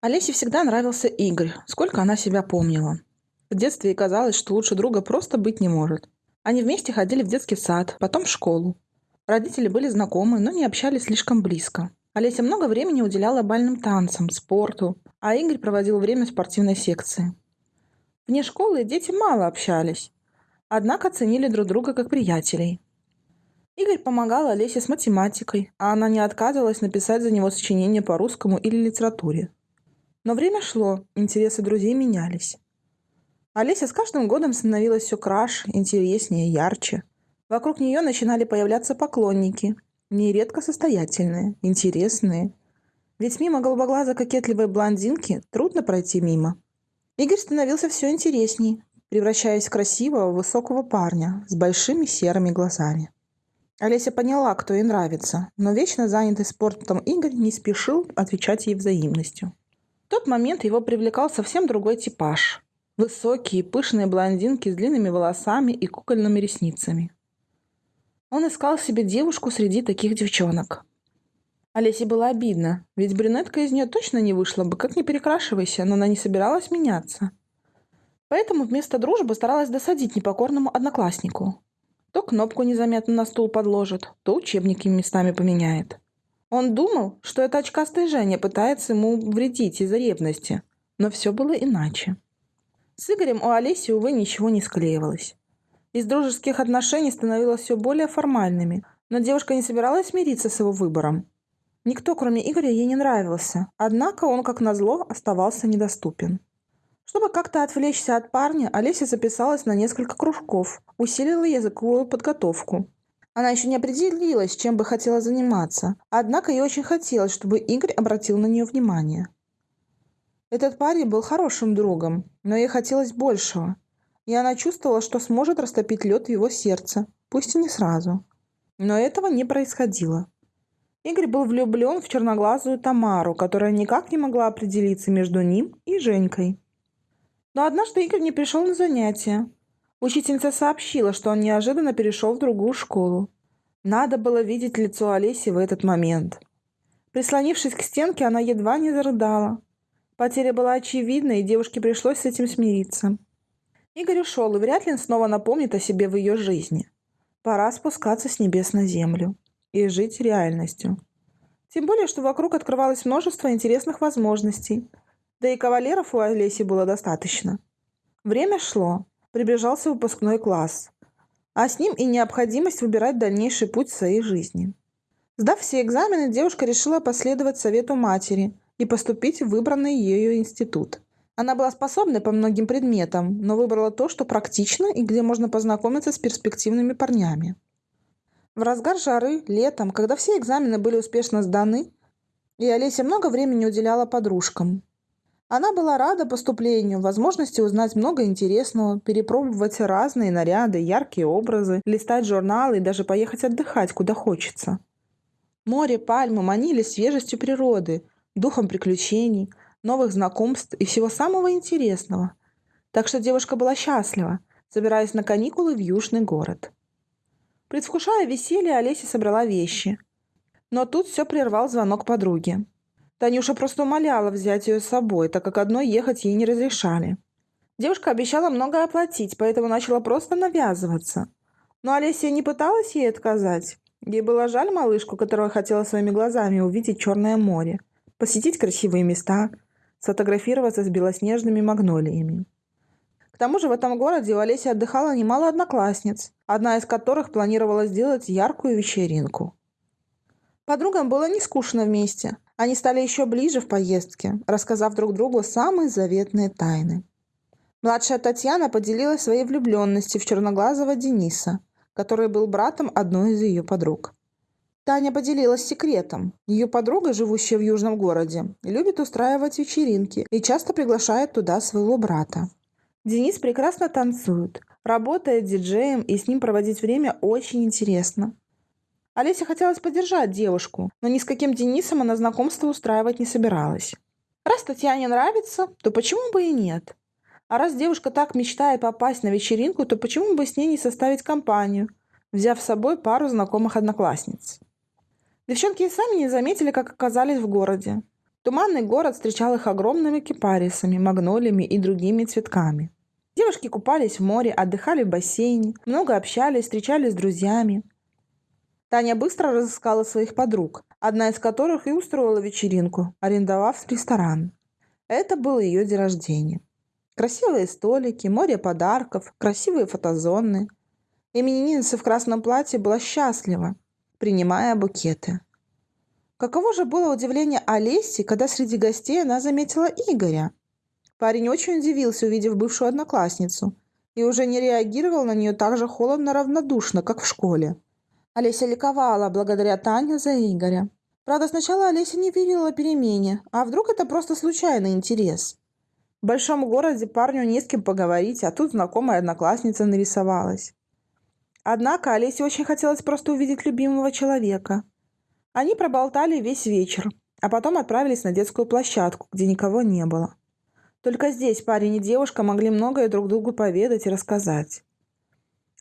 Олесе всегда нравился Игорь, сколько она себя помнила. В детстве ей казалось, что лучше друга просто быть не может. Они вместе ходили в детский сад, потом в школу. Родители были знакомы, но не общались слишком близко. Олеся много времени уделяла бальным танцам, спорту, а Игорь проводил время в спортивной секции. Вне школы дети мало общались, однако ценили друг друга как приятелей. Игорь помогал Олесе с математикой, а она не отказывалась написать за него сочинение по русскому или литературе. Но время шло, интересы друзей менялись. Олеся с каждым годом становилась все краше, интереснее, ярче. Вокруг нее начинали появляться поклонники, нередко состоятельные, интересные. Ведь мимо голубоглазой кокетливой блондинки трудно пройти мимо. Игорь становился все интересней, превращаясь в красивого, высокого парня с большими серыми глазами. Олеся поняла, кто ей нравится, но вечно занятый спортом Игорь не спешил отвечать ей взаимностью. В тот момент его привлекал совсем другой типаж. Высокие, пышные блондинки с длинными волосами и кукольными ресницами. Он искал себе девушку среди таких девчонок. Олесе было обидно, ведь брюнетка из нее точно не вышла бы, как не перекрашивайся, но она не собиралась меняться. Поэтому вместо дружбы старалась досадить непокорному однокласснику. То кнопку незаметно на стул подложит, то учебники местами поменяет. Он думал, что эта очкастая Женя пытается ему вредить из-за ревности, но все было иначе. С Игорем у Олеси, увы, ничего не склеивалось. Из дружеских отношений становилось все более формальными, но девушка не собиралась смириться с его выбором. Никто, кроме Игоря, ей не нравился, однако он, как назло, оставался недоступен. Чтобы как-то отвлечься от парня, Олеся записалась на несколько кружков, усилила языковую подготовку. Она еще не определилась, чем бы хотела заниматься, однако ей очень хотелось, чтобы Игорь обратил на нее внимание. Этот парень был хорошим другом, но ей хотелось большего, и она чувствовала, что сможет растопить лед в его сердце, пусть и не сразу. Но этого не происходило. Игорь был влюблен в черноглазую Тамару, которая никак не могла определиться между ним и Женькой. Но однажды Игорь не пришел на занятия. Учительница сообщила, что он неожиданно перешел в другую школу. Надо было видеть лицо Олеси в этот момент. Прислонившись к стенке, она едва не зарыдала. Потеря была очевидна, и девушке пришлось с этим смириться. Игорь ушел, и вряд ли он снова напомнит о себе в ее жизни. Пора спускаться с небес на землю и жить реальностью. Тем более, что вокруг открывалось множество интересных возможностей – да и кавалеров у Олеси было достаточно. Время шло. Приближался выпускной класс. А с ним и необходимость выбирать дальнейший путь в своей жизни. Сдав все экзамены, девушка решила последовать совету матери и поступить в выбранный ею институт. Она была способна по многим предметам, но выбрала то, что практично и где можно познакомиться с перспективными парнями. В разгар жары, летом, когда все экзамены были успешно сданы, и Олеся много времени уделяла подружкам, она была рада поступлению, возможности узнать много интересного, перепробовать разные наряды, яркие образы, листать журналы и даже поехать отдыхать, куда хочется. Море, пальмы манили свежестью природы, духом приключений, новых знакомств и всего самого интересного. Так что девушка была счастлива, собираясь на каникулы в южный город. Предвкушая веселье, Олеся собрала вещи. Но тут все прервал звонок подруги. Танюша просто умоляла взять ее с собой, так как одной ехать ей не разрешали. Девушка обещала многое оплатить, поэтому начала просто навязываться. Но Олеся не пыталась ей отказать. Ей было жаль малышку, которая хотела своими глазами увидеть Черное море, посетить красивые места, сфотографироваться с белоснежными магнолиями. К тому же в этом городе у Олеси отдыхало немало одноклассниц, одна из которых планировала сделать яркую вечеринку. Подругам было не скучно вместе. Они стали еще ближе в поездке, рассказав друг другу самые заветные тайны. Младшая Татьяна поделилась своей влюбленностью в черноглазого Дениса, который был братом одной из ее подруг. Таня поделилась секретом. Ее подруга, живущая в южном городе, любит устраивать вечеринки и часто приглашает туда своего брата. Денис прекрасно танцует, работает диджеем и с ним проводить время очень интересно. Олесе хотелось поддержать девушку, но ни с каким Денисом она знакомство устраивать не собиралась. Раз Татьяне нравится, то почему бы и нет? А раз девушка так мечтает попасть на вечеринку, то почему бы с ней не составить компанию, взяв с собой пару знакомых одноклассниц? Девчонки и сами не заметили, как оказались в городе. Туманный город встречал их огромными кипарисами, магнолиями и другими цветками. Девушки купались в море, отдыхали в бассейне, много общались, встречались с друзьями. Таня быстро разыскала своих подруг, одна из которых и устроила вечеринку, арендовав ресторан. Это был ее день рождения. Красивые столики, море подарков, красивые фотозоны. Именинница в красном платье была счастлива, принимая букеты. Каково же было удивление Олеси, когда среди гостей она заметила Игоря. Парень очень удивился, увидев бывшую одноклассницу, и уже не реагировал на нее так же холодно-равнодушно, как в школе. Олеся ликовала благодаря Тане за Игоря. Правда, сначала Олеся не верила перемене, а вдруг это просто случайный интерес. В большом городе парню не с кем поговорить, а тут знакомая одноклассница нарисовалась. Однако Олесе очень хотелось просто увидеть любимого человека. Они проболтали весь вечер, а потом отправились на детскую площадку, где никого не было. Только здесь парень и девушка могли многое друг другу поведать и рассказать.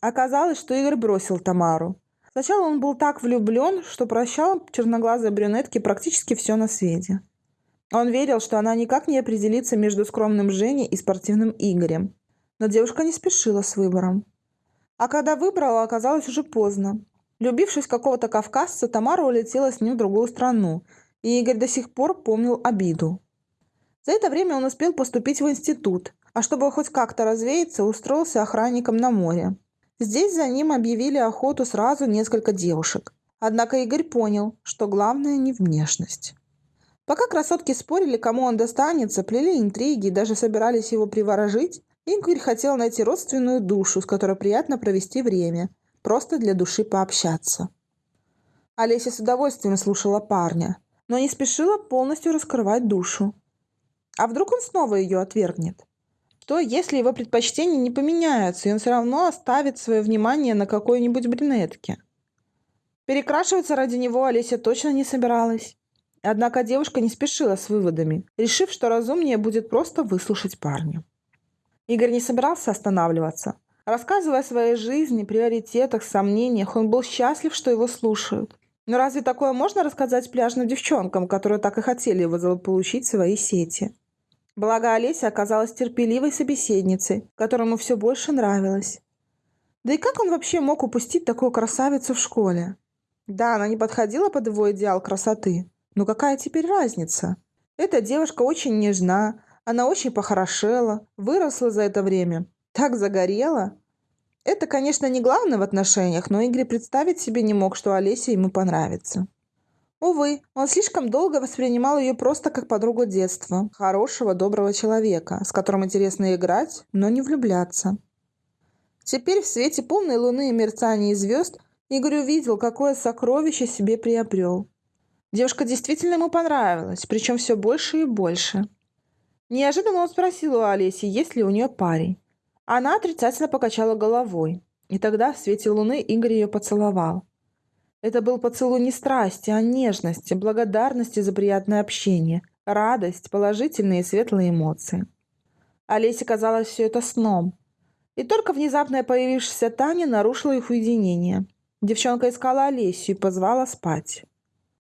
Оказалось, что Игорь бросил Тамару. Сначала он был так влюблен, что прощал черноглазой брюнетке практически все на свете. Он верил, что она никак не определится между скромным Женей и спортивным Игорем. Но девушка не спешила с выбором. А когда выбрала, оказалось уже поздно. Любившись какого-то кавказца, Тамара улетела с ним в другую страну, и Игорь до сих пор помнил обиду. За это время он успел поступить в институт, а чтобы хоть как-то развеяться, устроился охранником на море. Здесь за ним объявили охоту сразу несколько девушек. Однако Игорь понял, что главное не внешность. Пока красотки спорили, кому он достанется, плели интриги и даже собирались его приворожить, Игорь хотел найти родственную душу, с которой приятно провести время, просто для души пообщаться. Олеся с удовольствием слушала парня, но не спешила полностью раскрывать душу. А вдруг он снова ее отвергнет? Что, если его предпочтения не поменяются, и он все равно оставит свое внимание на какой-нибудь брюнетке? Перекрашиваться ради него Олеся точно не собиралась. Однако девушка не спешила с выводами, решив, что разумнее будет просто выслушать парня. Игорь не собирался останавливаться. Рассказывая о своей жизни, приоритетах, сомнениях, он был счастлив, что его слушают. Но разве такое можно рассказать пляжным девчонкам, которые так и хотели его заполучить в свои сети? Благо Олеся оказалась терпеливой собеседницей, которому все больше нравилось. Да и как он вообще мог упустить такую красавицу в школе? Да, она не подходила под его идеал красоты, но какая теперь разница? Эта девушка очень нежна, она очень похорошела, выросла за это время, так загорела. Это, конечно, не главное в отношениях, но Игорь представить себе не мог, что Олеся ему понравится. Увы, он слишком долго воспринимал ее просто как подругу детства, хорошего, доброго человека, с которым интересно играть, но не влюбляться. Теперь в свете полной луны и мерцания звезд Игорь увидел, какое сокровище себе приобрел. Девушка действительно ему понравилась, причем все больше и больше. Неожиданно он спросил у Олеси, есть ли у нее парень. Она отрицательно покачала головой. И тогда в свете луны Игорь ее поцеловал. Это был поцелуй не страсти, а нежности, благодарности за приятное общение, радость, положительные и светлые эмоции. Олесе казалось все это сном. И только внезапно появившаяся Таня нарушила их уединение. Девчонка искала Олесю и позвала спать.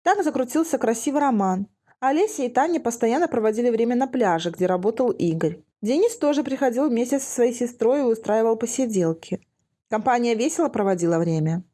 Так закрутился красивый роман. Олеся и Таня постоянно проводили время на пляже, где работал Игорь. Денис тоже приходил вместе со своей сестрой и устраивал посиделки. Компания весело проводила время.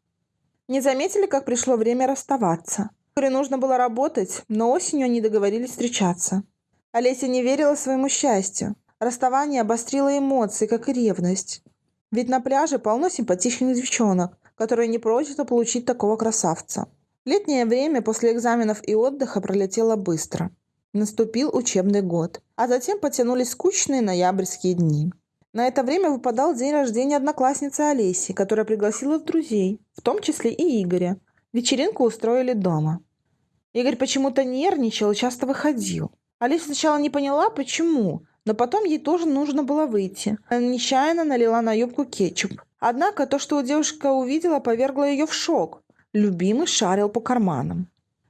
Не заметили, как пришло время расставаться. Игорю нужно было работать, но осенью они договорились встречаться. Олеся не верила своему счастью. Расставание обострило эмоции, как и ревность. Ведь на пляже полно симпатичных девчонок, которые не прочь получить такого красавца. Летнее время после экзаменов и отдыха пролетело быстро. Наступил учебный год, а затем потянулись скучные ноябрьские дни. На это время выпадал день рождения одноклассницы Олеси, которая пригласила друзей, в том числе и Игоря. Вечеринку устроили дома. Игорь почему-то нервничал и часто выходил. Олеся сначала не поняла, почему, но потом ей тоже нужно было выйти. Она нечаянно налила на юбку кетчуп. Однако то, что девушка увидела, повергло ее в шок. Любимый шарил по карманам.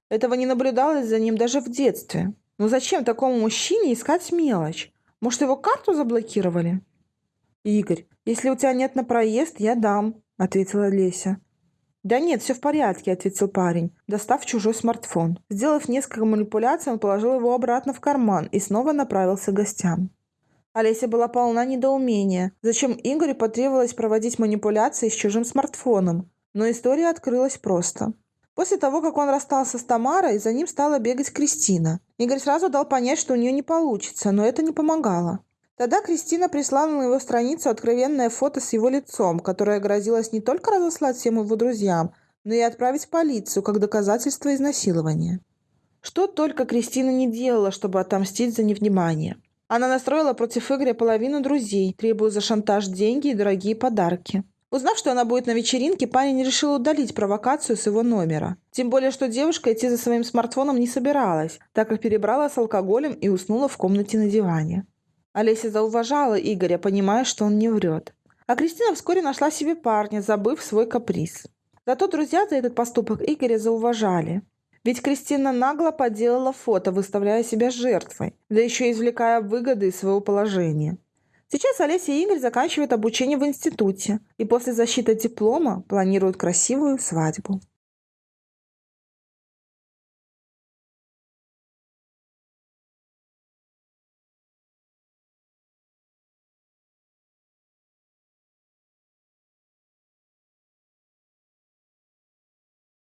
Этого не наблюдалось за ним даже в детстве. Но зачем такому мужчине искать мелочь? Может, его карту заблокировали? «Игорь, если у тебя нет на проезд, я дам», — ответила Леся. «Да нет, все в порядке», — ответил парень, достав чужой смартфон. Сделав несколько манипуляций, он положил его обратно в карман и снова направился к гостям. Олеся была полна недоумения. Зачем Игорю потребовалось проводить манипуляции с чужим смартфоном? Но история открылась просто. После того, как он расстался с Тамарой, за ним стала бегать Кристина. Игорь сразу дал понять, что у нее не получится, но это не помогало. Тогда Кристина прислала на его страницу откровенное фото с его лицом, которое грозилось не только разослать всем его друзьям, но и отправить в полицию как доказательство изнасилования. Что только Кристина не делала, чтобы отомстить за невнимание. Она настроила против Игоря половину друзей, требуя за шантаж деньги и дорогие подарки. Узнав, что она будет на вечеринке, парень решил удалить провокацию с его номера. Тем более, что девушка идти за своим смартфоном не собиралась, так как перебрала с алкоголем и уснула в комнате на диване. Олеся зауважала Игоря, понимая, что он не врет. А Кристина вскоре нашла себе парня, забыв свой каприз. Зато друзья за этот поступок Игоря зауважали. Ведь Кристина нагло подделала фото, выставляя себя жертвой, да еще извлекая выгоды из своего положения. Сейчас Олеся и Игорь заканчивают обучение в институте и после защиты диплома планируют красивую свадьбу.